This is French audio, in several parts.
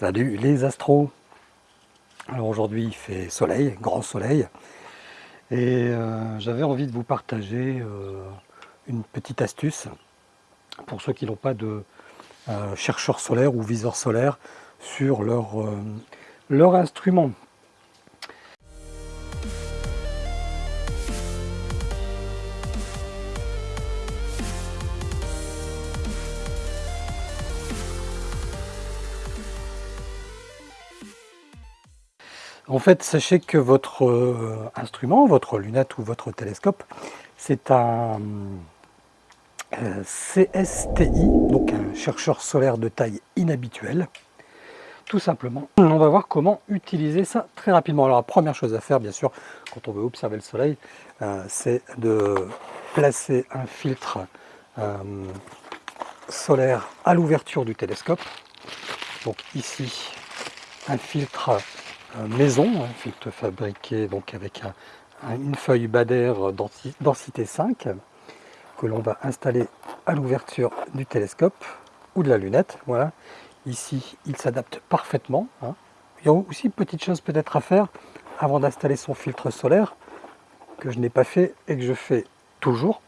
Salut les astros. Alors aujourd'hui il fait soleil, grand soleil. Et euh, j'avais envie de vous partager euh, une petite astuce pour ceux qui n'ont pas de euh, chercheur solaire ou viseur solaire sur leur, leur instrument En fait, sachez que votre euh, instrument, votre lunette ou votre télescope, c'est un euh, CSTI, donc un chercheur solaire de taille inhabituelle. Tout simplement, on va voir comment utiliser ça très rapidement. Alors la première chose à faire, bien sûr, quand on veut observer le soleil, euh, c'est de placer un filtre solaire à l'ouverture du télescope. Donc ici, un filtre maison, un filtre fabriqué donc avec une feuille Bader densité 5 que l'on va installer à l'ouverture du télescope ou de la lunette. Voilà. Ici, il s'adapte parfaitement. Hein. Il y a aussi une petite chose peut-être à faire avant d'installer son filtre solaire que je n'ai pas fait et que je fais toujours,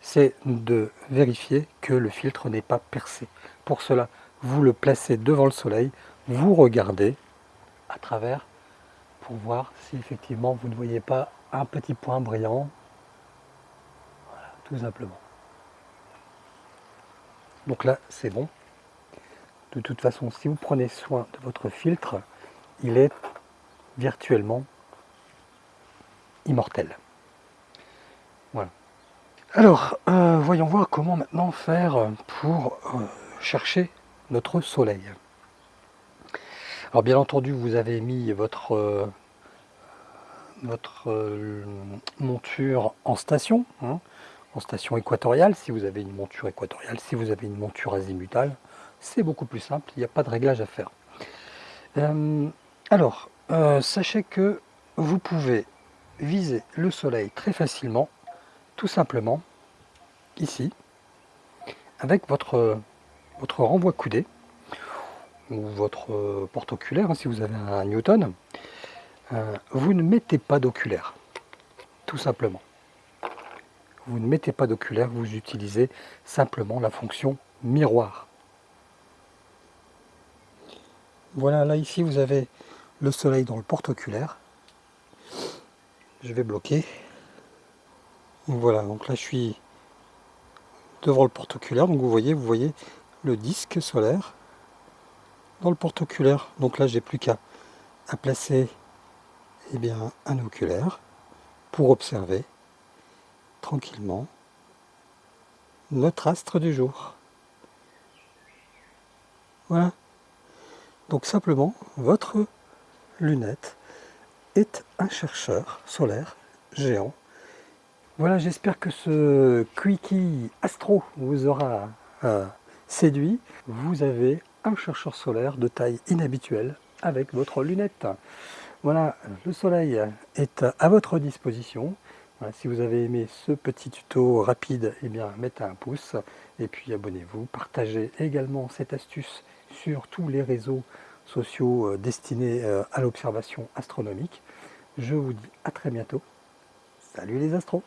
c'est de vérifier que le filtre n'est pas percé. Pour cela, vous le placez devant le soleil, vous regardez à travers pour voir si effectivement vous ne voyez pas un petit point brillant. Tout simplement. Donc là, c'est bon. De toute façon, si vous prenez soin de votre filtre, il est virtuellement immortel. Voilà. Alors, euh, voyons voir comment maintenant faire pour euh, chercher notre soleil. Alors bien entendu, vous avez mis votre, euh, votre euh, monture en station, hein, en station équatoriale, si vous avez une monture équatoriale, si vous avez une monture azimutale, c'est beaucoup plus simple, il n'y a pas de réglage à faire. Euh, alors, sachez que vous pouvez viser le soleil très facilement, tout simplement, ici, avec votre, votre renvoi coudé ou votre porte-oculaire, hein, si vous avez un Newton, euh, vous ne mettez pas d'oculaire, tout simplement. Vous ne mettez pas d'oculaire, vous utilisez simplement la fonction miroir. Voilà, là ici vous avez le soleil dans le porte-oculaire. Je vais bloquer. Voilà, donc là je suis devant le porte-oculaire, donc vous voyez, vous voyez le disque solaire dans le porte-oculaire. Donc là, j'ai plus qu'à placer eh bien, un oculaire pour observer tranquillement notre astre du jour. Voilà. Donc simplement, votre lunette est un chercheur solaire géant. Voilà, j'espère que ce Quickie Astro vous aura euh, séduit. Vous avez chercheur solaire de taille inhabituelle avec votre lunette. Voilà, le soleil est à votre disposition. si vous avez aimé ce petit tuto rapide, eh bien mettez un pouce et puis abonnez-vous. Partagez également cette astuce sur tous les réseaux sociaux euh, destinés euh, à l'observation astronomique. Je vous dis à très bientôt. Salut les astros